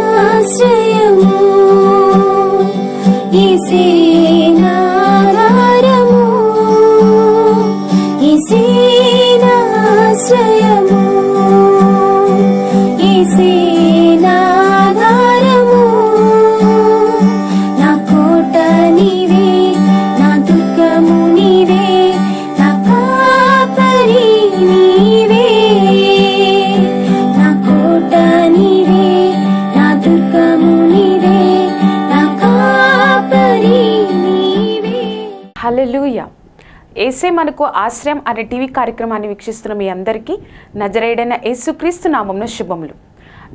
ఇసేనాశ్రయము ఇసేనాధారము ఏసే మనకు ఆశ్రయం అనే టీవీ కార్యక్రమాన్ని వీక్షిస్తున్న మీ అందరికీ నజరేడైన యేసుక్రీస్తు నామంలో శుభములు.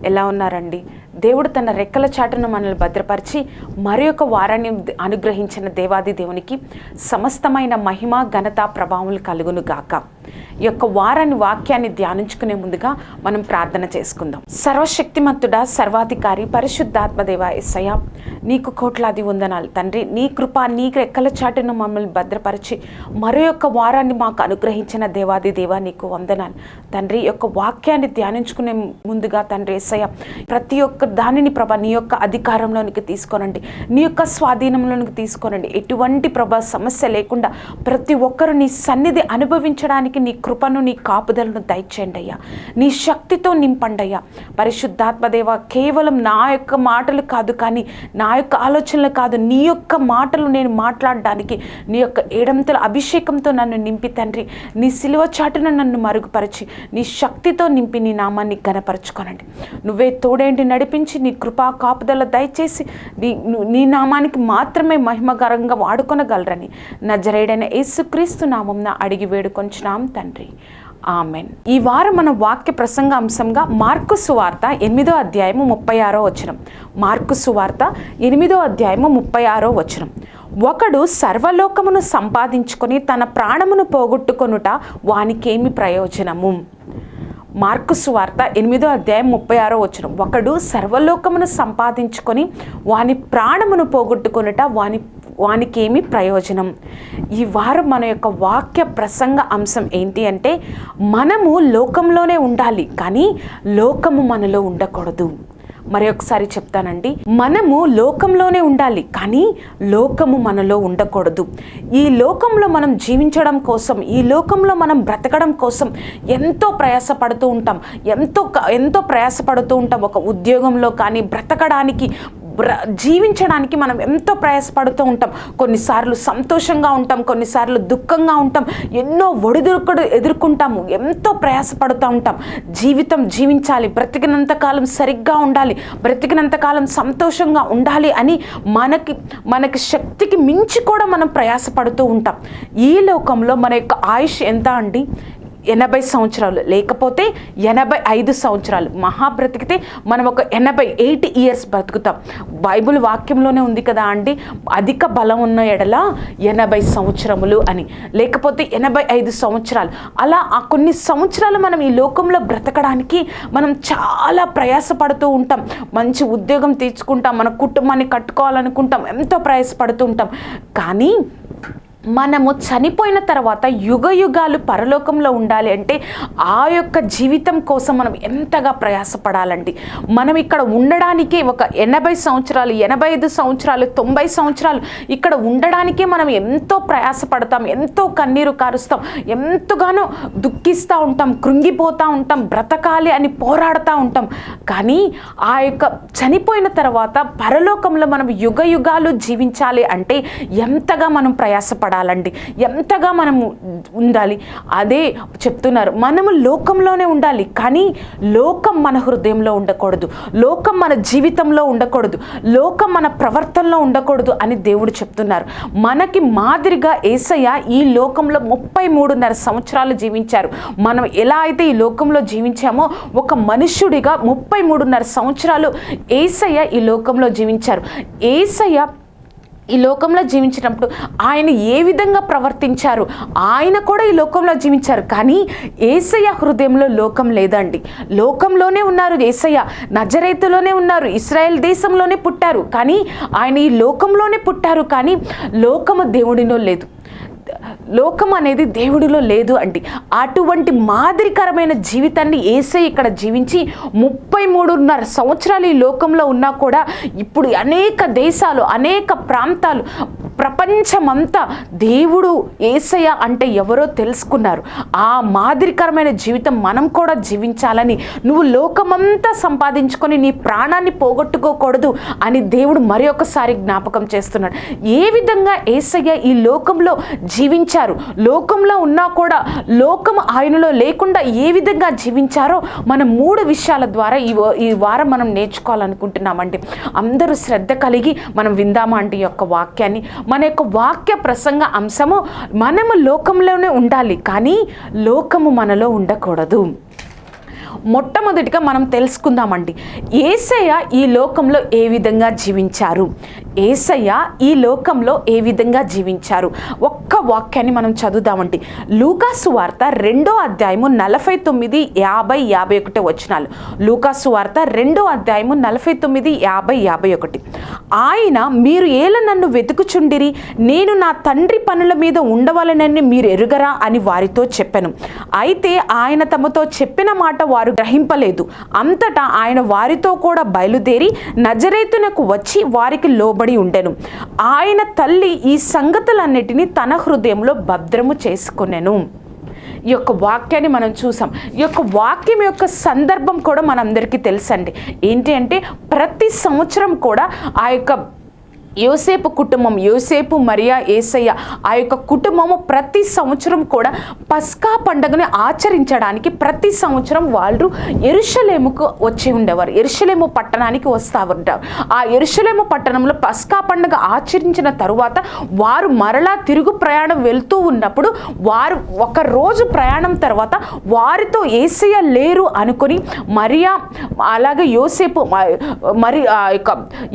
ఎలా ఉన్నారండి? దేవుడు తన రెక్కల చాటును మనల్ని భద్రపరిచి మరి ఒక వారాన్ని అనుగ్రహించిన దేవాది దేవునికి సమస్తమైన మహిమ ఘనత ప్రభావములు కలుగును గాక. ఈ యొక్క వారాన్ని వాక్యాన్ని ధ్యానించుకునే ముందుగా మనం ప్రార్థన చేసుకుందాం. సర్వశక్తిమంతుడా సర్వాధికారి పరిశుద్ధాత్మదేవ ఎస్సయ్య నీకు కోట్లాది వందనాలు. తండ్రి నీ కృప నీ రెక్కల చాటును మమ్మల్ని భద్రపరిచి మరో యొక్క వారాన్ని మాకు అనుగ్రహించిన దేవాది దేవ నీకు వందనాలు. తండ్రి యొక్క వాక్యాన్ని ధ్యానించుకునే ముందుగా తండ్రి ఏసయ్య ప్రతి ఒక్క దానిని ప్రభ నీ యొక్క అధికారంలోనికి తీసుకోనండి. నీ యొక్క స్వాధీనంలోనికి తీసుకోనండి. ఎటువంటి ప్రభ సమస్య లేకుండా ప్రతి ఒక్కరు నీ సన్నిధి అనుభవించడానికి నీ కృపను నీ కాపుదలను దయచేయండి అయ్యా. నీ శక్తితో నింపండి అయ్యా. పరిశుద్ధాత్మదేవ కేవలం నా యొక్క మాటలు కాదు కానీ నా యొక్క ఆలోచనలు కాదు నీ యొక్క మాటలు నేను మాట్లాడడానికి నీ యొక్క ఏడంతల అభిషేకంతో నన్ను నింపి తండ్రి. నీ సిలువ చాటున నన్ను మరుగుపరిచి నీ శక్తితో నింపి నీ నామాన్ని గనపరచుకోనండి నువ్వే తోడేంటి నడిపించి నీ కృపా కాపుదల దయచేసి నీ నీ నామానికి మాత్రమే మహిమకరంగా వాడుకొనగలరని నజరేడైన యేసుక్రీస్తు నామంన అడిగి వేడుకొంచున్నాం తండ్రి. ఆమెన్. ఈ వారం మన వాక్య ప్రసంగ అంశంగా మార్కు సువార్త ఎనిమిదో అధ్యాయము ముప్పై ఆరో వచనం. మార్కు సువార్త ఎనిమిదో అధ్యాయము ముప్పై ఆరో వచనం. ఒకడు సర్వలోకమును సంపాదించుకొని తన ప్రాణమును పోగొట్టుకొనుట వానికేమి ప్రయోజనము? మార్కు వార్త ఎనిమిదో అధ్యాయం ముప్పై ఆరో వచ్చిన ఒకడు సర్వలోకమును సంపాదించుకొని వాని ప్రాణమును పోగొట్టుకొనుట వాని వానికేమి ప్రయోజనం. ఈ వారం మన యొక్క వాక్య ప్రసంగ అంశం ఏంటి అంటే మనము లోకంలోనే ఉండాలి కానీ లోకము మనలో ఉండకూడదు. మరొకసారి ఒకసారి చెప్తానండి. మనము లోకంలోనే ఉండాలి కానీ లోకము మనలో ఉండకూడదు. ఈ లోకంలో మనం జీవించడం కోసం ఈ లోకంలో మనం బ్రతకడం కోసం ఎంతో ప్రయాసపడుతూ ఉంటాం. ఎంతో ఎంతో ప్రయాసపడుతూ ఉంటాం. ఒక ఉద్యోగంలో కానీ బ్రతకడానికి జీవించడానికి మనం ఎంతో ప్రయాసపడుతూ ఉంటాం. కొన్నిసార్లు సంతోషంగా ఉంటాం కొన్నిసార్లు దుఃఖంగా ఉంటాం. ఎన్నో ఒడిదుడుకుడు ఎదుర్కొంటాము ఎంతో ప్రయాసపడుతూ ఉంటాం. జీవితం జీవించాలి బ్రతికినంత కాలం సరిగ్గా ఉండాలి బ్రతికినంత కాలం సంతోషంగా ఉండాలి అని మనకి మనకి శక్తికి మించి కూడా మనం ప్రయాసపడుతూ ఉంటాం. ఈ లోకంలో మన యొక్క ఆయుష్ ఎంత అండి? ఎనభై సంవత్సరాలు. లేకపోతే ఎనభై ఐదు సంవత్సరాలు. మహా బ్రతికితే మనం ఒక ఎనభై ఎయిట్ ఇయర్స్ బ్రతుకుతాం. బైబిల్ వాక్యంలోనే ఉంది కదా అండి? అధిక బలం ఉన్న ఎడల ఎనభై సంవత్సరములు అని. లేకపోతే ఎనభై ఐదు సంవత్సరాలు. అలా ఆ కొన్ని సంవత్సరాలు మనం ఈ లోకంలో బ్రతకడానికి మనం చాలా ప్రయాసపడుతూ ఉంటాం. మంచి ఉద్యోగం తీర్చుకుంటాం మన కుటుంబాన్ని కట్టుకోవాలనుకుంటాం. ఎంతో ప్రయాసపడుతూ ఉంటాం. కానీ మనము చనిపోయిన తర్వాత యుగ యుగాలు పరలోకంలో ఉండాలి అంటే ఆ యొక్క జీవితం కోసం మనం ఎంతగా ప్రయాసపడాలండి? మనం ఇక్కడ ఉండడానికే ఒక ఎనభై సంవత్సరాలు ఎనభై ఐదు సంవత్సరాలు తొంభై సంవత్సరాలు ఇక్కడ ఉండడానికే మనం ఎంతో ప్రయాసపడతాం ఎంతో కన్నీరు కారుస్తాం ఎంతగానో దుఃఖిస్తూ ఉంటాం కృంగిపోతూ ఉంటాం బ్రతకాలి అని పోరాడుతూ ఉంటాం. కానీ ఆ యొక్క చనిపోయిన తర్వాత పరలోకంలో మనం యుగ యుగాలు జీవించాలి అంటే ఎంతగా మనం ప్రయాసపడాలి? ప్రయాసపడాలండి ఎంతగా మనము ఉండాలి? అదే చెప్తున్నారు. మనము లోకంలోనే ఉండాలి కానీ లోకం మన హృదయంలో ఉండకూడదు. లోకం మన జీవితంలో ఉండకూడదు. లోకం మన ప్రవర్తనలో ఉండకూడదు అని దేవుడు చెప్తున్నారు. మనకి మాదిరిగా ఏసయ్య ఈ లోకంలో ముప్పై మూడున్నర సంవత్సరాలు జీవించారు. మనం ఎలా అయితే ఈ లోకంలో జీవించామో ఒక మనుష్యుడిగా ముప్పై మూడున్నర సంవత్సరాలు ఏసయ్య ఈ లోకంలో జీవించారు. ఏసయ్య ఈ లోకంలో జీవించినప్పుడు ఆయన ఏ విధంగా ప్రవర్తించారు? ఆయన కూడా ఈ లోకంలో జీవించారు. కానీ ఏసయ్య హృదయంలో లోకం లేదండి. లోకంలోనే ఉన్నారు ఏసయ్య. నజరైతులోనే ఉన్నారు. ఇస్రాయెల్ దేశంలోనే పుట్టారు. కానీ ఆయన ఈ లోకంలోనే పుట్టారు. కానీ లోకము దేవుడినో లేదు. లోకం అనేది దేవుడిలో లేదు అండి. అటువంటి మాదిరికరమైన జీవితాన్ని ఏసై ఇక్కడ జీవించి ముప్పై మూడున్నర సంవత్సరాలు ఈ లోకంలో ఉన్నా కూడా ఇప్పుడు అనేక దేశాలు అనేక ప్రాంతాలు ప్రపంచమంతా దేవుడు ఏసయ్య అంటే ఎవరో తెలుసుకున్నారు. ఆ మాదిరికరమైన జీవితం మనం కూడా జీవించాలని నువ్వు లోకమంతా సంపాదించుకొని నీ ప్రాణాన్ని పోగొట్టుకోకూడదు అని దేవుడు మరి జ్ఞాపకం చేస్తున్నాడు. ఏ విధంగా ఏసయ్య ఈ లోకంలో జీవించారు. లోకంలో ఉన్నా కూడా లోకం ఆయనలో లేకుండా ఏ విధంగా జీవించారో మన మూడు విషయాల ద్వారా ఈ ఈ వారం మనం నేర్చుకోవాలనుకుంటున్నామండి. అందరూ శ్రద్ధ కలిగి మనం విందామా అంటే యొక్క వాక్యాన్ని? మన యొక్క వాక్య ప్రసంగ అంశము మనము లోకంలోనే ఉండాలి కానీ లోకము మనలో ఉండకూడదు. మొట్టమొదటిగా మనం తెలుసుకుందామండి. ఏసయ్య ఈ లోకంలో ఏ విధంగా జీవించారు? ఏసయ్య ఈ లోకంలో ఏ విధంగా జీవించారు? ఒక్క వాక్యాన్ని మనం చదువుదామండి. లూకాసు వార్త రెండో అధ్యాయము నలభై తొమ్మిది యాభై యాభై ఒకటి వచనాలు. లూకాసు వార్త రెండో అధ్యాయము నలభై తొమ్మిది యాభై యాభై ఒకటి. ఆయన మీరు ఏల నన్ను వెతుకుచుండిరి? నేను నా తండ్రి పనుల మీద ఉండవలనని మీరు ఎరుగరా? అని వారితో చెప్పాను. అయితే ఆయన తమతో చెప్పిన మాట వారు గ్రహింపలేదు. అంతటా ఆయన వారితో కూడా బయలుదేరి నజరేతునకు వచ్చి వారికి లోబడి ఉండెను. ఆయన తల్లి ఈ సంగతులన్నిటినీ తన హృదయంలో భద్రము చేసుకునెను. ఈ యొక్క వాక్యాన్ని మనం చూసాం. ఈ యొక్క వాక్యం యొక్క సందర్భం కూడా మనందరికీ తెలుసండి. ఏంటి అంటే ప్రతి సంవత్సరం కూడా ఆ యొక్క యోసేపు కుటుంబం యోసేపు మరియా ఏసయ్య ఆ యొక్క కుటుంబము ప్రతి సంవత్సరం కూడా పస్కా పండుగను ఆచరించడానికి ప్రతి సంవత్సరం వాళ్ళు ఎరుషలేముకు వచ్చి ఉండేవారు. ఎరుషలేము పట్టణానికి వస్తూ ఉంటారు. ఆ ఎరుషలేము పట్టణంలో పస్కా పండుగ ఆచరించిన తరువాత వారు మరలా తిరుగు ప్రయాణం వెళ్తూ ఉన్నప్పుడు వారు ఒక రోజు ప్రయాణం తర్వాత వారితో ఏసయ్య లేరు అనుకొని మరియా అలాగే యోసేపు మరి ఆ యొక్క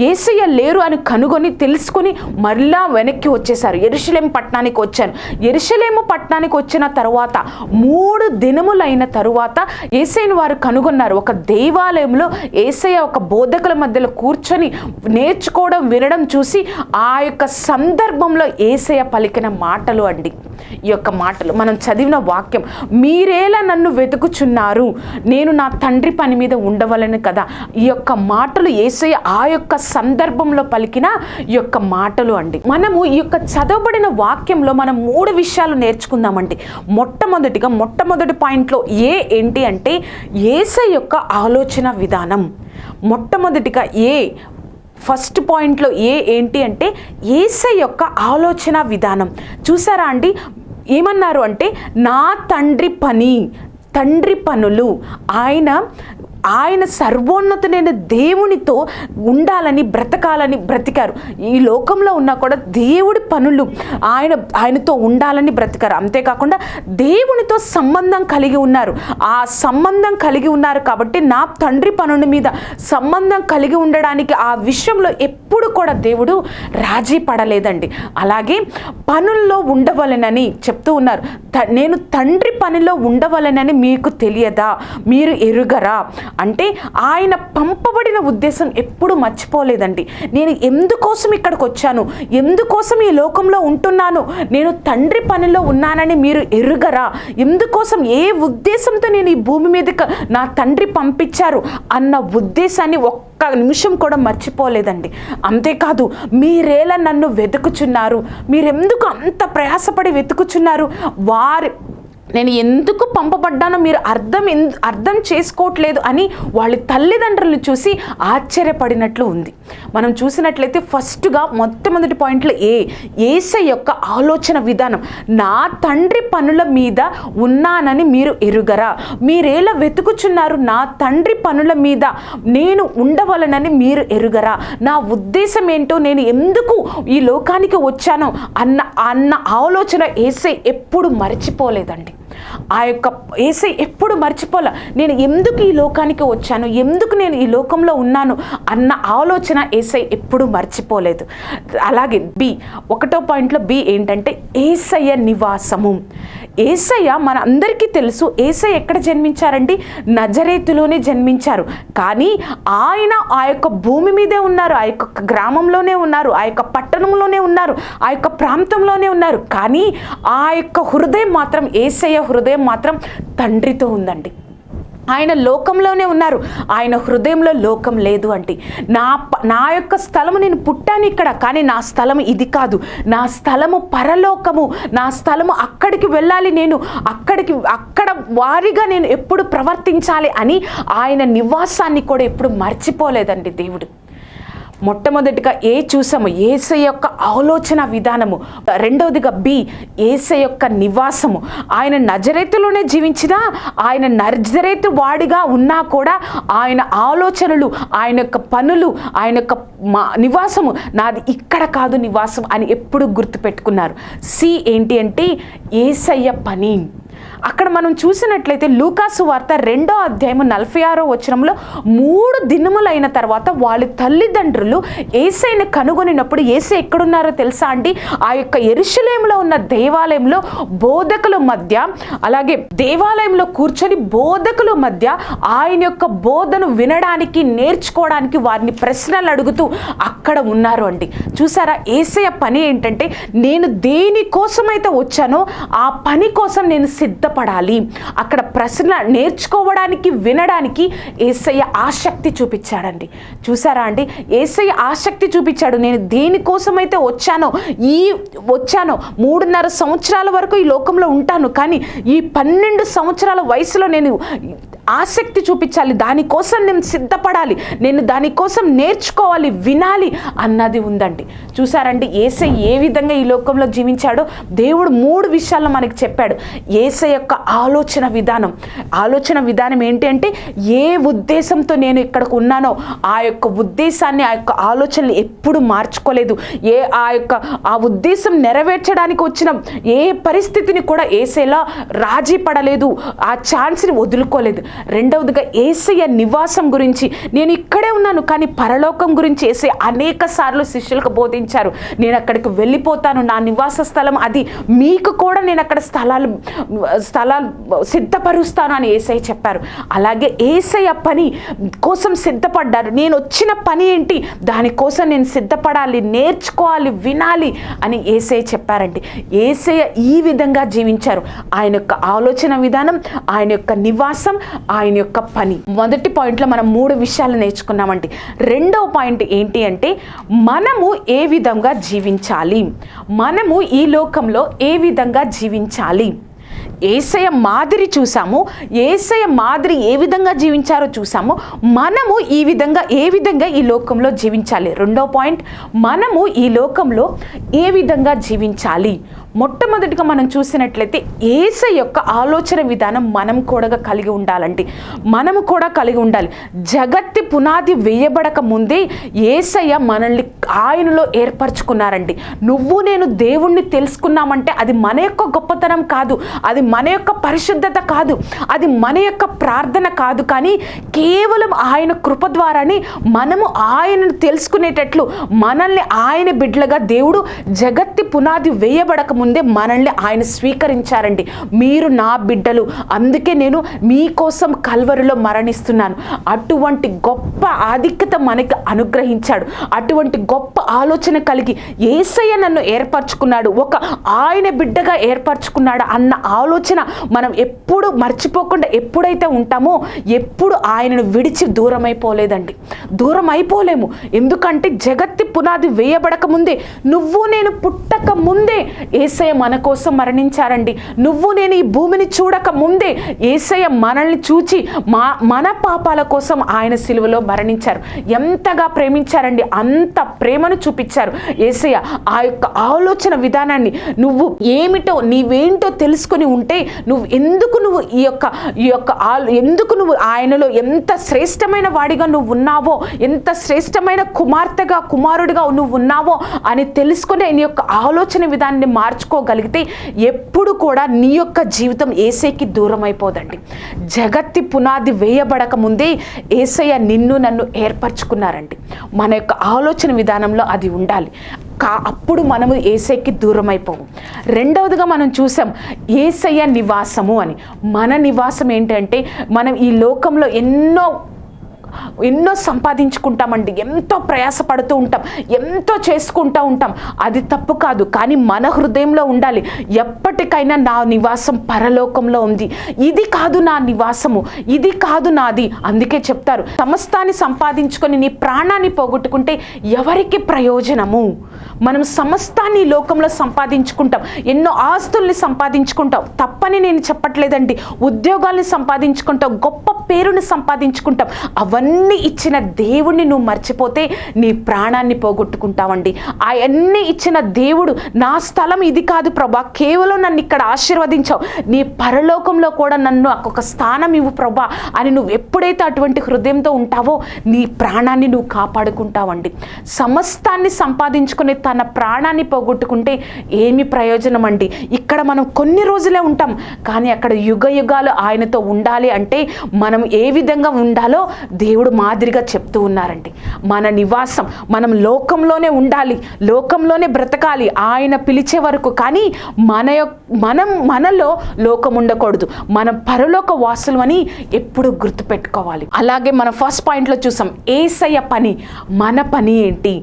ఏసయ్య లేరు అని కనుగొని తెలుసుకొని మరలా వెనక్కి వచ్చేసారు ఎరుషలేం పట్టణానికి వచ్చాను ఎరుషలేము పట్టణానికి వచ్చిన తర్వాత మూడు దినములైన తరువాత ఏసైని వారు కనుగొన్నారు. ఒక దేవాలయంలో ఏసయ్య ఒక బోధకుల మధ్యలో కూర్చొని నేర్చుకోవడం వినడం చూసి ఆ యొక్క సందర్భంలో ఏసయ్య పలికిన మాటలు అండి. ఈ యొక్క మాటలు మనం చదివిన వాక్యం మీరేలా నన్ను వెతుకుచున్నారు? నేను నా తండ్రి పని మీద ఉండవలను కదా? ఈ యొక్క మాటలు ఏసయ్య ఆ యొక్క సందర్భంలో పలికిన యొక్క మాటలు అండి. మనము ఈ యొక్క చదవబడిన వాక్యంలో మనం మూడు విషయాలు నేర్చుకుందామండి. మొట్టమొదటిగా మొట్టమొదటి పాయింట్లో ఏ ఏంటి అంటే ఏసై యొక్క ఆలోచన విధానం. మొట్టమొదటిగా ఏ ఫస్ట్ పాయింట్లో ఏ ఏంటి అంటే ఏసై యొక్క ఆలోచన విధానం. చూసారా అండి? ఏమన్నారు అంటే నా తండ్రి పని తండ్రి పనులు ఆయన ఆయన సర్వోన్నతుడైన దేవునితో ఉండాలని బ్రతకాలని బ్రతికారు. ఈ లోకంలో ఉన్నా కూడా దేవుడి పనులు ఆయన ఆయనతో ఉండాలని బ్రతికారు. అంతేకాకుండా దేవునితో సంబంధం కలిగి ఉన్నారు. ఆ సంబంధం కలిగి ఉన్నారు కాబట్టి నా తండ్రి పనుల మీద సంబంధం కలిగి ఉండడానికి ఆ విషయంలో ఎప్పుడు కూడా దేవుడు రాజీ పడలేదండి. అలాగే పనుల్లో ఉండవలెనని చెప్తూ ఉన్నారు. త- నేను తండ్రి పనిలో ఉండవలెనని మీకు తెలియదా? మీరు ఎరుగరా? అంటే ఆయన పంపబడిన ఉద్దేశం ఎప్పుడు మర్చిపోలేదండి. నేను ఎందుకోసం ఇక్కడికి వచ్చాను ఎందుకోసం ఈ లోకంలో ఉంటున్నాను? నేను తండ్రి పనిలో ఉన్నానని మీరు ఎరుగరా? ఎందుకోసం ఏ ఉద్దేశంతో నేను ఈ భూమి మీదకి నా తండ్రి పంపించారు అన్న ఉద్దేశాన్ని ఒక్క నిమిషం కూడా మర్చిపోలేదండి. అంతేకాదు మీరేలా నన్ను వెతుకుచున్నారు? మీరెందుకు అంత ప్రయాసపడి వెతుకుచున్నారు? వారి నేను ఎందుకు పంపబడ్డానో మీరు అర్థం ఎందు అర్థం చేసుకోవట్లేదు అని వాళ్ళ తల్లిదండ్రులు చూసి ఆశ్చర్యపడినట్లు ఉంది. మనం చూసినట్లయితే ఫస్ట్గా మొట్టమొదటి పాయింట్లో ఏ ఏసై యొక్క ఆలోచన విధానం నా తండ్రి పనుల మీద ఉన్నానని మీరు ఎరుగరా? మీరేలా వెతుకుచున్నారు నా తండ్రి పనుల మీద నేను ఉండవలనని మీరు ఎరుగరా? నా ఉద్దేశం ఏంటో నేను ఎందుకు ఈ లోకానికి వచ్చానో అన్న అన్న ఆలోచన ఏసై ఎప్పుడు మర్చిపోలేదండి. ఆ యొక్క ఏసై ఎప్పుడు మర్చిపోలే నేను ఎందుకు ఈ లోకానికి వచ్చాను ఎందుకు నేను ఈ లోకంలో ఉన్నాను అన్న ఆలోచన ఏసై ఎప్పుడు మర్చిపోలేదు. అలాగే బి ఒకటో పాయింట్లో బి ఏంటంటే ఏసయ్య నివాసము. ఏసయ్య మన అందరికీ తెలుసు ఏసయ్య ఎక్కడ జన్మించారండి? నజరేతులోనే జన్మించారు. కానీ ఆయన ఆ యొక్క భూమి మీదే ఉన్నారు ఆ యొక్క గ్రామంలోనే ఉన్నారు ఆ యొక్క పట్టణంలోనే ఉన్నారు ఆ యొక్క ప్రాంతంలోనే ఉన్నారు. కానీ ఆ యొక్క హృదయం మాత్రం ఏసయ్య హృదయం మాత్రం తండ్రితో ఉందండి. ఆయన లోకంలోనే ఉన్నారు. ఆయన హృదయంలో లోకం లేదు అంటే. నా ప- నా యొక్క స్థలము నేను పుట్టాను ఇక్కడ కానీ నా స్థలం ఇది కాదు. నా స్థలము పరలోకము. నా స్థలము అక్కడికి వెళ్ళాలి నేను. అక్కడికి అక్కడ వారిగా నేను ఎప్పుడు ప్రవర్తించాలి అని ఆయన నివాసాన్ని కూడా ఎప్పుడు మర్చిపోలేదండి దేవుడు. మొట్టమొదటిగా ఏ చూసాము ఏసై యొక్క ఆలోచన విధానము. రెండవదిగా బి ఏసై యొక్క నివాసము. ఆయన నజరేతులోనే జీవించినా ఆయన నజరేతు వాడిగా ఉన్నా కూడా ఆయన ఆలోచనలు ఆయన యొక్క పనులు ఆయన యొక్క మా నివాసము నాది ఇక్కడ కాదు నివాసం అని ఎప్పుడు గుర్తుపెట్టుకున్నారు. సి ఏంటి అంటే ఏసయ్య పని. అక్కడ మనం చూసినట్లయితే లూకాసు వార్త రెండో అధ్యాయము నలభై ఆరో వచనంలో మూడు దినములైన తర్వాత వాళ్ళ తల్లిదండ్రులు ఏసైని కనుగొనినప్పుడు ఏసై ఎక్కడున్నారో తెలుసా అండి? ఆ యొక్క ఎరుశలేములో ఉన్న దేవాలయంలో బోధకుల మధ్య అలాగే దేవాలయంలో కూర్చొని బోధకుల మధ్య ఆయన యొక్క బోధను వినడానికి నేర్చుకోవడానికి వారిని ప్రశ్నలు అడుగుతూ అక్కడ ఉన్నారు అండి. చూసారా ఏసయ పని ఏంటంటే నేను దేనికోసమైతే వచ్చానో ఆ పని కోసం నేను సిద్ధపడాలి. అక్కడ ప్రశ్న నేర్చుకోవడానికి వినడానికి ఏసయ్య ఆసక్తి చూపించాడండి. చూసారా అండి? ఏసయ్య ఆసక్తి చూపించాడు. నేను దేనికోసమైతే వచ్చానో ఈ వచ్చానో మూడున్నర సంవత్సరాల వరకు ఈ లోకంలో ఉంటాను. కానీ ఈ పన్నెండు సంవత్సరాల వయసులో నేను ఆసక్తి చూపించాలి. దానికోసం నేను సిద్ధపడాలి. నేను దానికోసం నేర్చుకోవాలి వినాలి అన్నది ఉందండి. చూసారండి? ఏసై ఏ విధంగా ఈ లోకంలో జీవించాడో దేవుడు మూడు విషయాల్లో మనకి చెప్పాడు. ఏసై యొక్క ఆలోచన విధానం. ఆలోచన విధానం ఏంటి అంటే ఏ ఉద్దేశంతో నేను ఇక్కడికి ఉన్నానో ఆ యొక్క ఉద్దేశాన్ని ఆ యొక్క ఆలోచనలు ఎప్పుడు మార్చుకోలేదు. ఏ ఆ యొక్క ఆ ఉద్దేశం నెరవేర్చడానికి వచ్చిన ఏ పరిస్థితిని కూడా ఏసేలా రాజీ పడలేదు. ఆ ఛాన్స్ని వదులుకోలేదు. రెండవదిగా ఏసయ్య నివాసం గురించి. నేను ఇక్కడే ఉన్నాను కానీ పరలోకం గురించి ఏసే అనేక సార్లు శిష్యులకు బోధించారు. నేను అక్కడికి వెళ్ళిపోతాను నా నివాస స్థలం అది. మీకు కూడా నేను అక్కడ స్థలాలు స్థలాలు సిద్ధపరుస్తాను అని ఏసై చెప్పారు. అలాగే ఏసయ్య పని కోసం సిద్ధపడ్డారు. నేను వచ్చిన పని ఏంటి? దానికోసం నేను సిద్ధపడాలి నేర్చుకోవాలి వినాలి అని ఏసై చెప్పారండి. ఏసయ్య ఈ విధంగా జీవించారు. ఆయన యొక్క ఆలోచన విధానం ఆయన యొక్క నివాసం ఆయన యొక్క పని. మొదటి పాయింట్లో మనం మూడు విషయాలు నేర్చుకున్నామండి. రెండవ పాయింట్ ఏంటి అంటే మనము ఏ విధంగా జీవించాలి? మనము ఈ లోకంలో ఏ విధంగా జీవించాలి? ఏసయ మాదిరి చూసాము. ఏసయ మాదిరి ఏ విధంగా జీవించారో చూసాము. మనము ఈ విధంగా ఏ విధంగా ఈ లోకంలో జీవించాలి? రెండో పాయింట్ మనము ఈ లోకంలో ఏ విధంగా జీవించాలి? మొట్టమొదటిగా మనం చూసినట్లయితే ఏస యొక్క ఆలోచన విధానం మనం కూడా కలిగి ఉండాలండి. మనము కూడా కలిగి ఉండాలి. జగత్తి పునాది వేయబడక ముందే ఏసయ్య మనల్ని ఆయనలో ఏర్పరచుకున్నారండి. నువ్వు నేను దేవుణ్ణి తెలుసుకున్నామంటే అది మన యొక్క గొప్పతనం కాదు. అది మన యొక్క పరిశుద్ధత కాదు. అది మన యొక్క ప్రార్థన కాదు. కానీ కేవలం ఆయన కృప ద్వారానే మనము ఆయనను తెలుసుకునేటట్లు మనల్ని ఆయన బిడ్డలుగా దేవుడు జగత్తి పునాది వేయబడక ముందే మనల్ని ఆయన స్వీకరించారండి. మీరు నా బిడ్డలు. అందుకే నేను మీకోసం కల్వరులో మరణిస్తున్నాను. అటువంటి గొప్ప ఆధిక్యత మనకి అనుగ్రహించాడు. అటువంటి గొప్ప ఆలోచన కలిగి ఏసయ్య నన్ను ఏర్పరచుకున్నాడు. ఒక ఆయన బిడ్డగా ఏర్పరచుకున్నాడు అన్న ఆలోచన మనం ఎప్పుడు మర్చిపోకుండా ఎప్పుడైతే ఉంటామో ఎప్పుడు ఆయనను విడిచి దూరం అయిపోలేదండి దూరం అయిపోలేము ఎందుకంటే జగత్తి పునాది వేయబడక ముందే నువ్వు నేను పుట్టక ముందే ఏసయ్య మన కోసం మరణించారండి. నువ్వు నేను ఈ భూమిని చూడక ముందే ఏసయ్య మనల్ని చూచి మా మన పాపాల కోసం ఆయన సిలువలో మరణించారు. ఎంతగా ప్రేమించారండి. అంత ప్రేమను చూపించారు. ఏసయ్య ఆ యొక్క ఆలోచన విధానాన్ని నువ్వు ఏమిటో నీవేంటో తెలుసుకొని ఉంటే నువ్వు ఎందుకు నువ్వు ఈ యొక్క ఈ యొక్క ఆలో ఎందుకు నువ్వు ఆయనలో ఎంత శ్రేష్టమైన వాడిగా నువ్వు ఉన్నావో ఎంత శ్రేష్టమైన కుమార్తెగా కుమారుడిగా నువ్వు ఉన్నావో అని తెలుసుకుని నీ యొక్క ఆలోచన విధానాన్ని మార్చు మార్చుకోగలిగితే ఎప్పుడు కూడా నీ యొక్క జీవితం ఏసైకి దూరం అయిపోదండి జగత్తి పునాది వేయబడక ముందే ఏసయ్య నిన్ను నన్ను ఏర్పరచుకున్నారండి. మన యొక్క ఆలోచన విధానంలో అది ఉండాలి. కా అప్పుడు మనము ఏసైకి దూరం అయిపోము రెండవదిగా మనం చూసాం ఏసయ్య నివాసము అని. మన నివాసం ఏంటంటే మనం ఈ లోకంలో ఎన్నో ఎన్నో సంపాదించుకుంటామండి ఎంతో ప్రయాసపడుతూ ఉంటాం ఎంతో చేసుకుంటూ ఉంటాం. అది తప్పు కాదు కానీ మన హృదయంలో ఉండాలి. ఎప్పటికైనా నా నివాసం పరలోకంలో ఉంది. ఇది కాదు నా నివాసము ఇది కాదు నాది అందుకే చెప్తారు. సమస్తాన్ని సంపాదించుకొని నీ ప్రాణాన్ని పోగొట్టుకుంటే ఎవరికి ప్రయోజనము? మనం సమస్తాన్ని లోకంలో సంపాదించుకుంటాం. ఎన్నో ఆస్తుల్ని సంపాదించుకుంటాం. తప్పని నేను చెప్పట్లేదండి. ఉద్యోగాల్ని సంపాదించుకుంటాం. గొప్ప పేరుని సంపాదించుకుంటాం. అవన్నీ ఇచ్చిన దేవుణ్ణి నువ్వు మర్చిపోతే నీ ప్రాణాన్ని పోగొట్టుకుంటావండి. అవన్నీ ఇచ్చిన దేవుడు నా స్థలం ఇది కాదు ప్రభా. కేవలం నన్ను ఇక్కడ ఆశీర్వదించావు. నీ పరలోకంలో కూడా నన్ను ఒక్కొక్క స్థానం ఇవ్వు ప్రభా అని నువ్వు ఎప్పుడైతే అటువంటి హృదయంతో ఉంటావో నీ ప్రాణాన్ని నువ్వు కాపాడుకుంటావండి. సమస్తాన్ని సంపాదించుకుని తన ప్రాణాన్ని పోగొట్టుకుంటే ఏమి ప్రయోజనం అండి ఇక్కడ మనం కొన్ని రోజులే ఉంటాం. కానీ అక్కడ యుగ యుగాలు ఆయనతో ఉండాలి అంటే మనం ఏ విధంగా ఉండాలో దేవుడు దేవుడు మాదిరిగా చెప్తూ ఉన్నారండి. మన నివాసం మనం లోకంలోనే ఉండాలి లోకంలోనే బ్రతకాలి ఆయన పిలిచే వరకు. కానీ మన మనం మనలో లోకం ఉండకూడదు. మనం పరలోక వాసులు అని ఎప్పుడు గుర్తుపెట్టుకోవాలి. అలాగే మనం ఫస్ట్ పాయింట్లో చూసాం ఏసయ్య పని మన పని ఏంటి?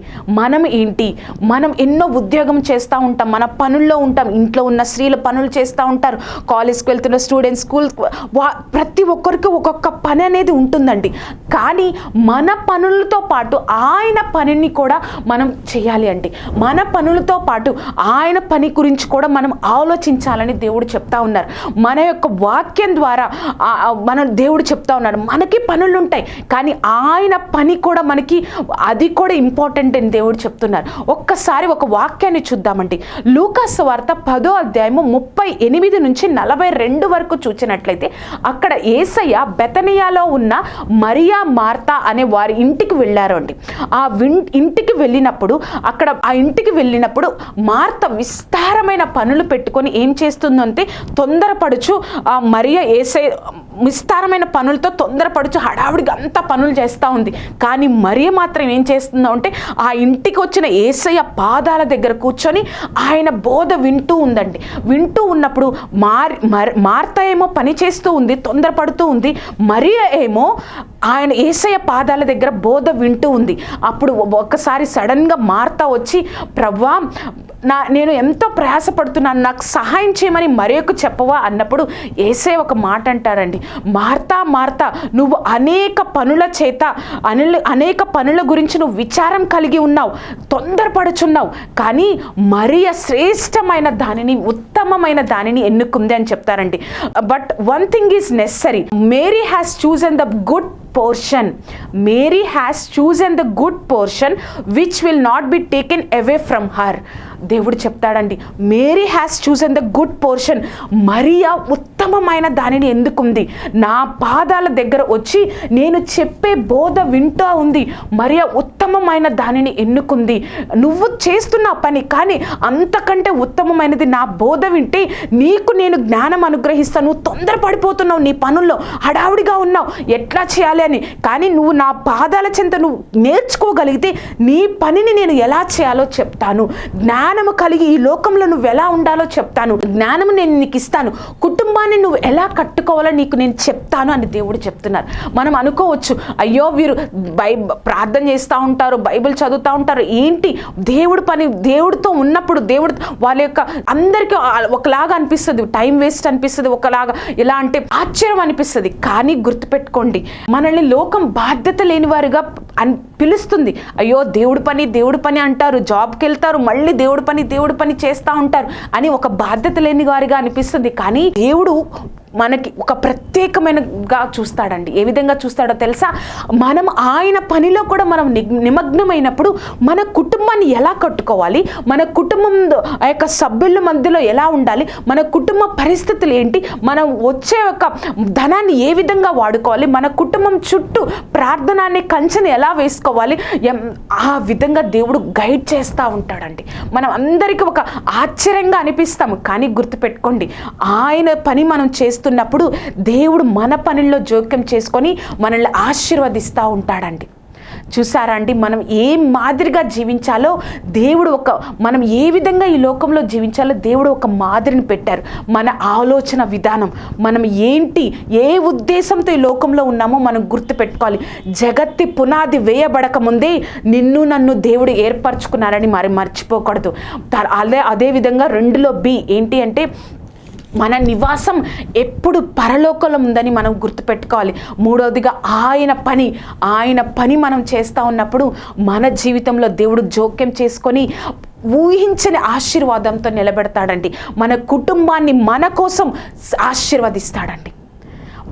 మనం ఏంటి? మనం ఎన్నో ఉద్యోగం చేస్తూ ఉంటాం మన పనుల్లో ఉంటాం ఇంట్లో ఉన్న స్త్రీలు పనులు చేస్తూ ఉంటారు. కాలేజ్కి వెళ్తున్న స్టూడెంట్స్ స్కూల్ వా ప్రతి ఒక్కరికి ఒక్కొక్క పని అనేది ఉంటుందండి. కానీ మన పనులతో పాటు ఆయన పనిని కూడా మనం చేయాలి అండి మన పనులతో పాటు ఆయన పని గురించి కూడా మనం ఆలోచించాలని దేవుడు చెప్తా ఉన్నారు. మన యొక్క వాక్యం ద్వారా మన దేవుడు చెప్తా ఉన్నాడు మనకి పనులు ఉంటాయి కానీ ఆయన పని కూడా మనకి అది కూడా ఇంపార్టెంట్ అని దేవుడు చెప్తున్నారు. ఒక్కసారి ఒక వాక్యాన్ని చూద్దామండి. లూకాస్ వార్త పదో అధ్యాయము ముప్పై ఎనిమిది నుంచి నలభై రెండు వరకు చూసినట్లయితే అక్కడ ఏసయ్య బెతనియాలో ఉన్న మరియా మార్తా అనే వారి ఇంటికి వెళ్ళారు అండి. ఆ విన్ ఇంటికి వెళ్ళినప్పుడు అక్కడ ఆ ఇంటికి వెళ్ళినప్పుడు మార్త విస్తారమైన పనులు పెట్టుకొని ఏం చేస్తుందంటే తొందరపడుచు ఆ మరియ ఏసై విస్తారమైన పనులతో తొందరపడుచు హడావుడిగా అంత పనులు చేస్తూ ఉంది. కానీ మరియ మాత్రం ఏం చేస్తుందో అంటే ఆ ఇంటికి వచ్చిన ఏసయ్య పాదాల దగ్గర కూర్చొని ఆయన బోధ వింటూ ఉందండి. వింటూ ఉన్నప్పుడు మార్ మర్- మార్త ఏమో పని చేస్తూ ఉంది తొందరపడుతూ ఉంది. మరియ ఏమో ఆయన ఏసయ్య పాదాల దగ్గర బోధ వింటూ ఉంది. అప్పుడు ఒక్కసారి సడన్గా మార్త వచ్చి ప్రవ్వా నా నేను ఎంతో ప్రయాసపడుతున్నాను. నాకు సహాయం చేయమని మరొక చెప్పవా? అన్నప్పుడు ఏసే ఒక మాట అంటారండి. మార్తా మార్తా నువ్వు అనేక పనుల చేత అనుల అనేక పనుల గురించి నువ్వు విచారం కలిగి ఉన్నావు. తొందరపడుచున్నావు. కానీ మరియ శ్రేష్టమైన దానిని ఉత్తమమైన దానిని ఎన్నుకుంది అని చెప్తారండి. But one thing is necessary Mary has chosen the good portion. Mary has chosen the good portion which will not be taken away from her. దేవుడు చెప్తాడండి Mary has chosen the good portion Mariya ఉత్తమమైన దానిని ఎందుకుంది? నా పాదాల దగ్గర వచ్చి నేను చెప్పే బోధ వింటూ ఉంది మరియా ఉత్తమమైన దానిని ఎన్నుకుంది? నువ్వు చేస్తున్న పని కానీ అంతకంటే ఉత్తమమైనది నా బోధ వింటే నీకు నేను జ్ఞానం అనుగ్రహిస్తాను నువ్వు తొందరపడిపోతున్నావు నీ పనుల్లో హడావుడిగా ఉన్నావు ఎట్లా చేయాలి అని? కానీ నువ్వు నా పాదాల చెంత నువ్వు నేర్చుకోగలిగితే నీ పనిని నేను ఎలా చేయాలో చెప్తాను. జ్ఞానము కలిగి ఈ లోకంలో నువ్వు ఎలా ఉండాలో చెప్తాను. జ్ఞానము నేను నీకు ఇస్తాను. కుటుంబాన్ని నువ్వు ఎలా కట్టుకోవాలో నీకు నేను చెప్తాను అని దేవుడు చెప్తున్నారు. మనం అనుకోవచ్చు అయ్యో వీరు బై ప్రార్థన చేస్తూ ఉంటారు బైబిల్ చదువుతూ ఉంటారు. ఏంటి? దేవుడు పని దేవుడితో ఉన్నప్పుడు దేవుడు వాళ్ళ యొక్క అందరికీ ఒకలాగా అనిపిస్తుంది. టైం వేస్ట్ అనిపిస్తుంది ఒకలాగా. ఎలా అంటే ఆశ్చర్యం అనిపిస్తుంది. కానీ గుర్తుపెట్టుకోండి మనల్ని లోకం బాధ్యత లేని వారుగా అన్ పిలుస్తుంది. అయ్యో దేవుడి పని దేవుడి పని అంటారు. జాబ్కి వెళ్తారు మళ్ళీ దేవుడి పని దేవుడి పని చేస్తూ ఉంటారు అని ఒక బాధ్యత లేని వారిగా అనిపిస్తుంది. కానీ దేవుడు మనకి ఒక ప్రత్యేకమైనగా చూస్తాడండి. ఏ విధంగా చూస్తాడో తెలుసా? మనం ఆయన పనిలో కూడా మనం ని- నిమగ్నమైనప్పుడు మన కుటుంబాన్ని ఎలా కట్టుకోవాలి? మన కుటుంబం ఆ యొక్క సభ్యుల మధ్యలో ఎలా ఉండాలి? మన కుటుంబ పరిస్థితులు ఏంటి? మనం వచ్చే ఒక ధనాన్ని ఏ విధంగా వాడుకోవాలి? మన కుటుంబం చుట్టూ ప్రార్థనాన్ని కంచెని ఎలా వేసుకోవాలి? ఎం- ఆ విధంగా దేవుడు గైడ్ చేస్తూ ఉంటాడండి. మనం అందరికీ ఒక ఆశ్చర్యంగా అనిపిస్తాము. కానీ గుర్తుపెట్టుకోండి ఆయన పని మనం చేస్తున్నప్పుడు దేవుడు మన పనుల్లో జోక్యం చేసుకొని మనల్ని ఆశీర్వదిస్తూ ఉంటాడండి. చూసారా అండి? మనం ఏ మాదిరిగా జీవించాలో దేవుడు ఒక మనం ఏ విధంగా ఈ లోకంలో జీవించాలో దేవుడు ఒక మాదిరిని పెట్టారు. మన ఆలోచన విధానం మనం ఏంటి ఏ ఉద్దేశంతో ఈ లోకంలో ఉన్నామో మనం గుర్తుపెట్టుకోవాలి. జగత్తి పునాది వేయబడక ముందే నిన్ను నన్ను దేవుడు ఏర్పరచుకున్నారని మరి మర్చిపోకూడదు. అదే అదేవిధంగా రెండులో బి ఏంటి అంటే మన నివాసం ఎప్పుడు పరలోకంలో ఉందని మనం గుర్తుపెట్టుకోవాలి. మూడవదిగా ఆయన పని ఆయన పని మనం చేస్తూ ఉన్నప్పుడు మన జీవితంలో దేవుడు జోక్యం చేసుకొని ఊహించని ఆశీర్వాదంతో నిలబెడతాడండి. మన కుటుంబాన్ని మన కోసం ఆశీర్వదిస్తాడండి.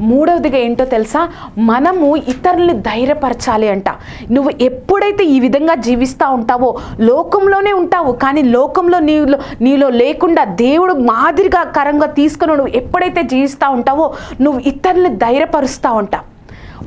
మూడవదిగా ఏంటో తెలుసా? మనము ఇతరుల్ని ధైర్యపరచాలి అంట. నువ్వు ఎప్పుడైతే ఈ విధంగా జీవిస్తూ ఉంటావో లోకంలోనే ఉంటావు కానీ లోకంలో నీలో నీలో లేకుండా దేవుడు మాదిరిగా కరంగా తీసుకుని నువ్వు ఎప్పుడైతే జీవిస్తూ ఉంటావో నువ్వు ఇతరుల్ని ధైర్యపరుస్తూ ఉంటావు.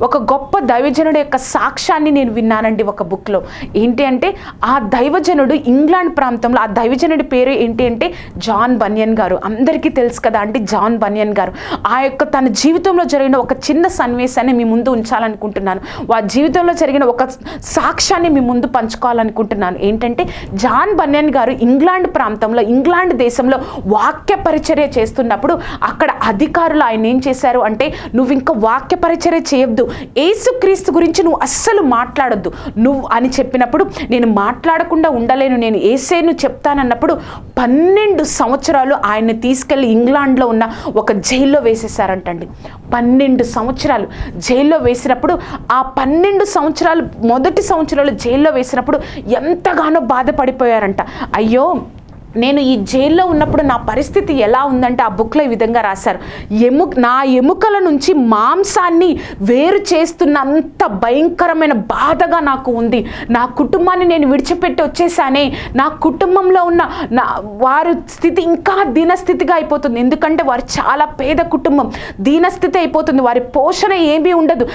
ఒక గొప్ప దైవజనుడు యొక్క సాక్ష్యాన్ని నేను విన్నానండి ఒక బుక్లో. ఏంటి అంటే ఆ దైవజనుడు ఇంగ్లాండ్ ప్రాంతంలో ఆ దైవజనుడి పేరు ఏంటి అంటే జాన్ బనియన్ గారు. అందరికీ తెలుసు కదా అంటే జాన్ బనియన్ గారు. ఆ యొక్క తన జీవితంలో జరిగిన ఒక చిన్న సన్నివేశాన్ని మీ ముందు ఉంచాలనుకుంటున్నాను. ఆ జీవితంలో జరిగిన ఒక సాక్ష్యాన్ని మీ ముందు పంచుకోవాలనుకుంటున్నాను. ఏంటంటే జాన్ బనియన్ గారు ఇంగ్లాండ్ ప్రాంతంలో ఇంగ్లాండ్ దేశంలో వాక్య పరిచర్య చేస్తున్నప్పుడు అక్కడ అధికారులు ఆయన ఏం చేశారు అంటే నువ్వు ఇంకా వాక్య పరిచర్య చేయొద్దు. ఏసుక్రీస్తు గురించి నువ్వు అస్సలు మాట్లాడొద్దు. నువ్వు అని చెప్పినప్పుడు నేను మాట్లాడకుండా ఉండలేను. నేను ఏసేను చెప్తానన్నప్పుడు పన్నెండు సంవత్సరాలు ఆయన్ని తీసుకెళ్ళి ఇంగ్లాండ్లో ఉన్న ఒక జైల్లో వేసేసారంటండి పన్నెండు సంవత్సరాలు జైల్లో వేసినప్పుడు ఆ పన్నెండు సంవత్సరాలు మొదటి సంవత్సరాలు జైల్లో వేసినప్పుడు ఎంతగానో బాధపడిపోయారంట. అయ్యో నేను ఈ జైల్లో ఉన్నప్పుడు నా పరిస్థితి ఎలా ఉందంటే ఆ బుక్లో ఈ విధంగా రాశారు. ఎము నా ఎముకల నుంచి మాంసాన్ని వేరు చేస్తున్నంత భయంకరమైన బాధగా నాకు ఉంది. నా కుటుంబాన్ని నేను విడిచిపెట్టి వచ్చేసానే నా కుటుంబంలో ఉన్న నా వారి స్థితి ఇంకా దీనస్థితిగా అయిపోతుంది. ఎందుకంటే వారు చాలా పేద కుటుంబం. దీనస్థితి అయిపోతుంది. వారి పోషణ ఏమీ ఉండదు.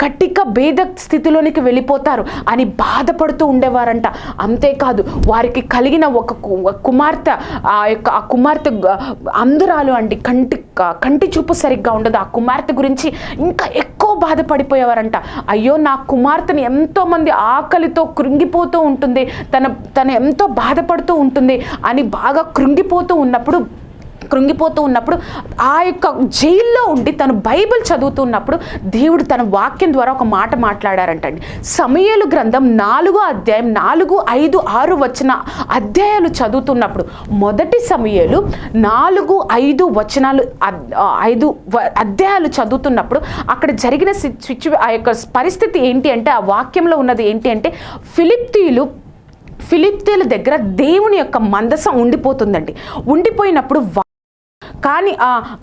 కట్టిక భేద స్థితిలోనికి వెళ్ళిపోతారు అని బాధపడుతూ ఉండేవారంట. అంతేకాదు వారికి కలిగిన ఒక కు- కుమార్తె ఆ యొక్క ఆ కుమార్తె అందురాలు అంధురాలు అండి. కంటి కంటి చూపు సరిగ్గా ఉండదు. ఆ కుమార్తె గురించి ఇంకా ఎక్కువ బాధపడిపోయేవారంట. అయ్యో నా కుమార్తెని ఎంతోమంది ఆకలితో కృంగిపోతూ ఉంటుంది. తన తను ఎంతో బాధపడుతూ ఉంటుంది అని బాగా కృంగిపోతూ ఉన్నప్పుడు కృంగిపోతూ ఉన్నప్పుడు ఆ యొక్క జైల్లో ఉండి తను బైబిల్ చదువుతున్నప్పుడు దేవుడు తన వాక్యం ద్వారా ఒక మాట మాట్లాడారంటండి. సమయలు గ్రంథం నాలుగో అధ్యాయం నాలుగు ఐదు ఆరు వచ్చిన అధ్యాయాలు చదువుతున్నప్పుడు మొదటి సమయలు నాలుగు ఐదు వచనాలు ఐదు వ- అధ్యాయాలు చదువుతున్నప్పుడు అక్కడ జరిగిన సిచ్యు ఆ యొక్క పరిస్థితి ఏంటి అంటే ఆ వాక్యంలో ఉన్నది ఏంటి అంటే ఫిలిప్తీయులు ఫిలిప్తీల దగ్గర దేవుని యొక్క మందసం ఉండిపోతుందండి. ఉండిపోయినప్పుడు కానీ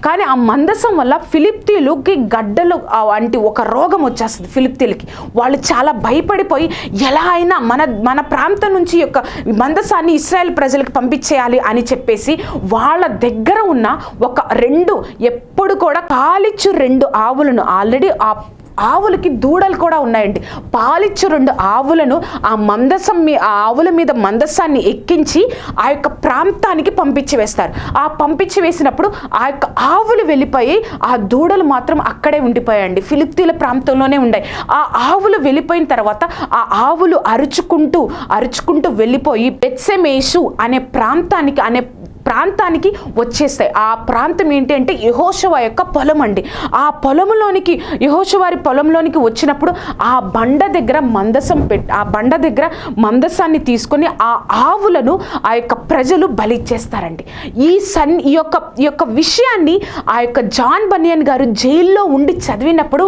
కానీ ఆ మందసం వల్ల ఫిలిప్తీలుకి గడ్డలు అంటే వంటి ఒక రోగం వచ్చేస్తుంది ఫిలిప్తీలకి. వాళ్ళు చాలా భయపడిపోయి ఎలా అయినా మన మన ప్రాంతం నుంచి యొక్క మందసాన్ని ఇస్రాయల్ ప్రజలకు పంపించేయాలి అని చెప్పేసి వాళ్ళ దగ్గర ఉన్న ఒక రెండు ఎప్పుడు కూడా కాలిచ్చు రెండు ఆవులను ఆల్రెడీ ఆ ఆవులకి దూడలు కూడా ఉన్నాయండి. పాలిచ్చు రెండు ఆవులను ఆ మందసం మీ ఆ ఆవుల మీద మందసాన్ని ఎక్కించి ఆ యొక్క ప్రాంతానికి పంపించి వేస్తారు. ఆ పంపించి వేసినప్పుడు ఆ యొక్క ఆవులు వెళ్ళిపోయి ఆ దూడలు మాత్రం అక్కడే ఉండిపోయాయండి. ఫిలిప్తీల ప్రాంతంలోనే ఉన్నాయి ఆ ఆవులు వెళ్ళిపోయిన తర్వాత ఆ ఆవులు అరుచుకుంటూ అరుచుకుంటూ వెళ్ళిపోయి బెత్సెమేషు అనే ప్రాంతానికి అనే ప్రాంతానికి వచ్చేస్తాయి. ఆ ప్రాంతం ఏంటి అంటే యహోశవ యొక్క పొలం అండి. ఆ పొలంలోనికి యహోశవారి పొలంలోనికి వచ్చినప్పుడు ఆ బండ దగ్గర మందసం పెట్టి ఆ బండ దగ్గర మందసాన్ని తీసుకొని ఆ ఆవులను ఆ యొక్క ప్రజలు బలిచ్చేస్తారండి. ఈ సన్ ఈ యొక్క ఈ యొక్క విషయాన్ని ఆ యొక్క జాన్ బనియన్ గారు జైల్లో ఉండి చదివినప్పుడు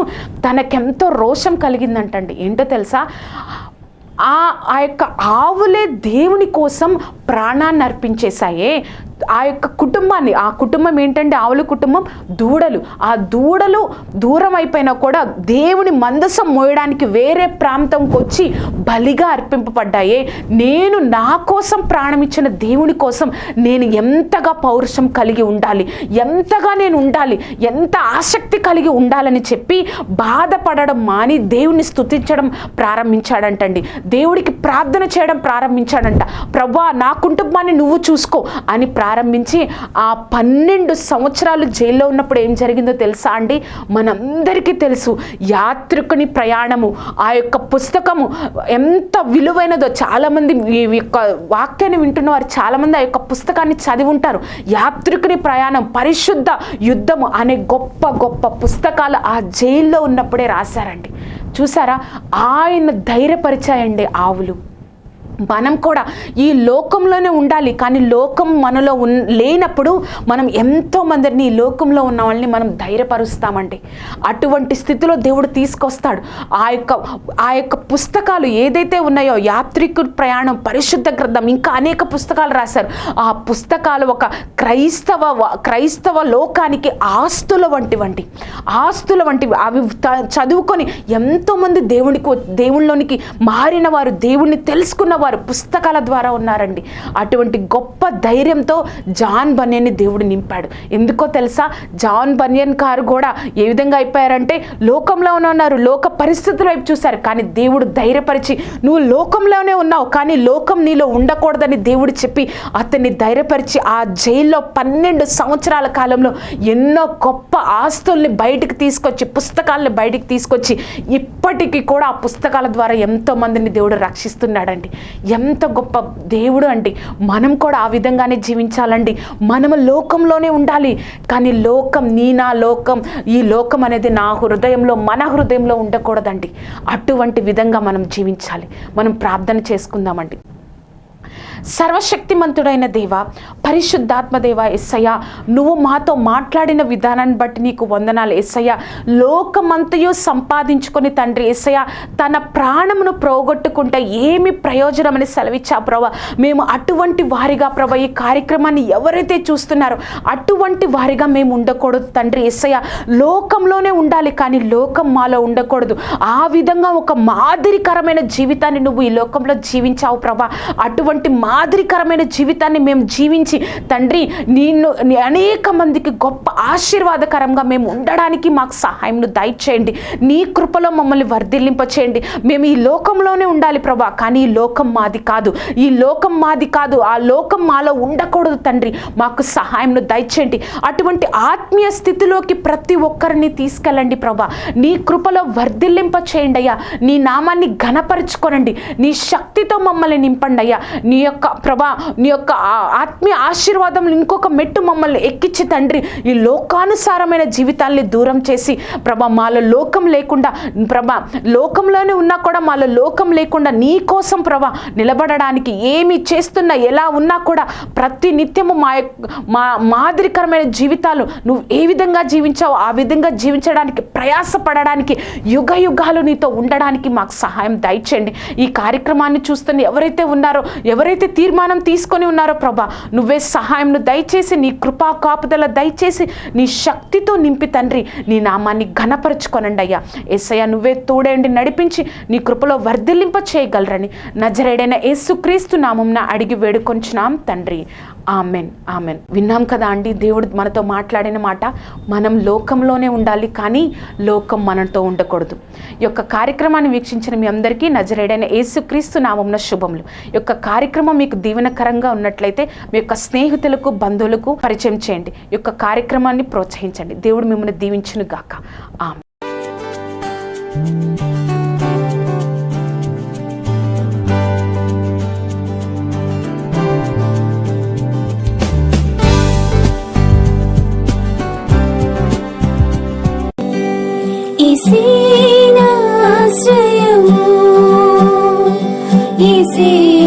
తనకెంతో రోషం కలిగిందంటండి. ఏంటో తెలుసా? ఆ ఆ యొక్క ఆవులే దేవుని కోసం ప్రాణాన్ని అర్పించేశాయే. ఆ యొక్క కుటుంబాన్ని ఆ కుటుంబం ఏంటంటే ఆవుల కుటుంబం దూడలు. ఆ దూడలు దూరం అయిపోయినా కూడా దేవుని మందసం మోయడానికి వేరే ప్రాంతంకి వచ్చి బలిగా అర్పింపబడ్డాయే. నేను నా కోసం ప్రాణం ఇచ్చిన దేవుని కోసం నేను ఎంతగా పౌరుషం కలిగి ఉండాలి ఎంతగా నేను ఉండాలి ఎంత ఆసక్తి కలిగి ఉండాలని చెప్పి బాధపడడం మాని దేవుని స్థుతించడం ప్రారంభించాడంటండి. దేవుడికి ప్రార్థన చేయడం ప్రారంభించాడంట. ప్రభా నా కుటుంబాన్ని నువ్వు చూసుకో అని ప్రారంభించి ఆ పన్నెండు సంవత్సరాలు జైల్లో ఉన్నప్పుడు ఏం జరిగిందో తెలుసా అండి? మనందరికీ తెలుసు. యాత్రికుని ప్రయాణము ఆ యొక్క పుస్తకము ఎంత విలువైనదో చాలామంది ఈ యొక్క వాక్యాన్ని వింటున్న వారు చాలామంది ఆ యొక్క పుస్తకాన్ని చదివి ఉంటారు. యాత్రికుని ప్రయాణం పరిశుద్ధ యుద్ధము అనే గొప్ప గొప్ప పుస్తకాలు ఆ జైల్లో ఉన్నప్పుడే రాశారండి. చూసారా? ఆయన ధైర్యపరిచాయండి ఆవులు. మనం కూడా ఈ లోకంలోనే ఉండాలి. కానీ లోకం మనలో ఉన్ లేనప్పుడు మనం ఎంతో మందిని ఈ లోకంలో ఉన్న వాళ్ళని మనం ధైర్యపరుస్తామండి. అటువంటి స్థితిలో దేవుడు తీసుకొస్తాడు. ఆ యొక్క ఆ యొక్క పుస్తకాలు ఏదైతే ఉన్నాయో యాత్రికుడు ప్రయాణం పరిశుద్ధ గ్రంథం ఇంకా అనేక పుస్తకాలు రాశారు. ఆ పుస్తకాలు ఒక క్రైస్తవ క్రైస్తవ లోకానికి ఆస్తుల వంటివంటి. ఆస్తుల వంటివి. అవి త- చదువుకొని ఎంతోమంది దేవునికి దేవుళ్ళలోనికి మారిన వారు దేవుణ్ణి తెలుసుకున్న వారు పుస్తకాల ద్వారా ఉన్నారండి. అటువంటి గొప్ప ధైర్యంతో జాన్ బనియన్ని దేవుడు నింపాడు. ఎందుకో తెలుసా? జాన్ బనియన్ కారు కూడా ఏ విధంగా అయిపోయారంటే లోకంలోనే ఉన్నారు లోక పరిస్థితుల వైపు చూశారు. కానీ దేవుడు ధైర్యపరిచి నువ్వు లోకంలోనే ఉన్నావు కానీ లోకం నీలో ఉండకూడదని దేవుడు చెప్పి అతన్ని ధైర్యపరిచి ఆ జైల్లో పన్నెండు సంవత్సరాల కాలంలో ఎన్నో గొప్ప ఆస్తుల్ని బయటికి తీసుకొచ్చి పుస్తకాలను బయటికి తీసుకొచ్చి ఇప్పటికీ కూడా ఆ పుస్తకాల ద్వారా ఎంతో మందిని దేవుడు రక్షిస్తున్నాడండి. ఎంత గొప్ప దేవుడు అండి. మనం కూడా ఆ విధంగానే జీవించాలండి. మనము లోకంలోనే ఉండాలి. కానీ లోకం నీ నా లోకం ఈ లోకం అనేది నా హృదయంలో మన హృదయంలో ఉండకూడదండి. అటువంటి విధంగా మనం జీవించాలి. మనం ప్రార్థన చేసుకుందామండి. సర్వశక్తిమంతుడైన దేవ పరిశుద్ధాత్మదేవ ఎస్సయ్య నువ్వు మాతో మాట్లాడిన విధానాన్ని బట్టి నీకు వందనాలు ఎస్సయ్య లోకమంతయు సంపాదించుకొని తండ్రి ఎస్సయ్య తన ప్రాణమును ప్రోగొట్టుకుంటే ఏమి ప్రయోజనం అని సెలవిచ్చా ప్రభా. మేము అటువంటి వారిగా ప్రభా ఈ కార్యక్రమాన్ని ఎవరైతే చూస్తున్నారో అటువంటి వారిగా మేము ఉండకూడదు తండ్రి ఎస్సయ్య లోకంలోనే ఉండాలి కానీ లోకం మాలో ఉండకూడదు. ఆ విధంగా ఒక మాదిరికరమైన జీవితాన్ని నువ్వు ఈ లోకంలో జీవించావు ప్రభా. అటువంటి మాదిరికరమైన జీవితాన్ని మేము జీవించి తండ్రి నిన్ను అనేక మందికి గొప్ప ఆశీర్వాదకరంగా మేము ఉండడానికి మాకు సహాయంను దయచేయండి. నీ కృపలో మమ్మల్ని వర్ధిల్లింప చేయండి మేము ఈ లోకంలోనే ఉండాలి ప్రభా కానీ ఈ లోకం మాది కాదు. ఈ లోకం మాది కాదు. ఆ లోకం మాలో ఉండకూడదు తండ్రి. మాకు సహాయంను దయచేయండి. అటువంటి ఆత్మీయ స్థితిలోకి ప్రతి ఒక్కరిని తీసుకెళ్ళండి ప్రభా. నీ కృపలో వర్ధిల్లింప చేయండి అయ్యా. నీ నామాన్ని ఘనపరుచుకోనండి. నీ శక్తితో మమ్మల్ని నింపండి అయ్యా. నీ యొక్క ప్రభా నీ యొక్క ఆ- ఆత్మీయ ఆశీర్వాదం ఇంకొక మెట్టు మమ్మల్ని ఎక్కించి తండ్రి ఈ లోకానుసారమైన జీవితాల్ని దూరం చేసి ప్రభా మాలో లోకం లేకుండా ప్రభా లోకంలోనే ఉన్నా కూడా మాలో లోకం లేకుండా నీ కోసం ప్రభా నిలబడడానికి ఏమి చేస్తున్నా ఎలా ఉన్నా కూడా ప్రతి నిత్యము మా యొక్క మా మాదిరికరమైన జీవితాలు నువ్వు ఏ విధంగా జీవించావో ఆ విధంగా జీవించడానికి ప్రయాసపడడానికి యుగ యుగాలు నీతో ఉండడానికి మాకు సహాయం దయచేయండి. ఈ కార్యక్రమాన్ని చూస్తున్న ఎవరైతే ఉన్నారో ఎవరైతే తీర్మానం తీసుకొని ఉన్నారో ప్రభా. నువ్వే సహాయంను దయచేసి నీ కృపా కాపుదల దయచేసి నీ శక్తితో నింపి తండ్రి. నీ నామాన్ని ఘనపరచుకొనండి అయ్యా. ఎస్ఐయా నువ్వే తోడేండి నడిపించి నీ కృపలో వర్ధిల్లింప చేయగలరని నజరేడైన యేసుక్రీస్తు నామంన అడిగి వేడుకొంచున్నాం తండ్రి. Amen amen. విన్నాం కదా అండి దేవుడు మనతో మాట్లాడిన మాట మనం లోకంలోనే ఉండాలి కానీ లోకం మనతో ఉండకూడదు. ఈ యొక్క కార్యక్రమాన్ని వీక్షించిన మీ అందరికీ నజరేడైన యేసుక్రీస్తు నామంన శుభములు. ఈ యొక్క కార్యక్రమం మీకు దీవెనకరంగా ఉన్నట్లయితే మీ యొక్క స్నేహితులకు బంధువులకు పరిచయం చేయండి. ఈ యొక్క కార్యక్రమాన్ని ప్రోత్సహించండి. దేవుడు మిమ్మల్ని దీవించును గాక ఆమె see.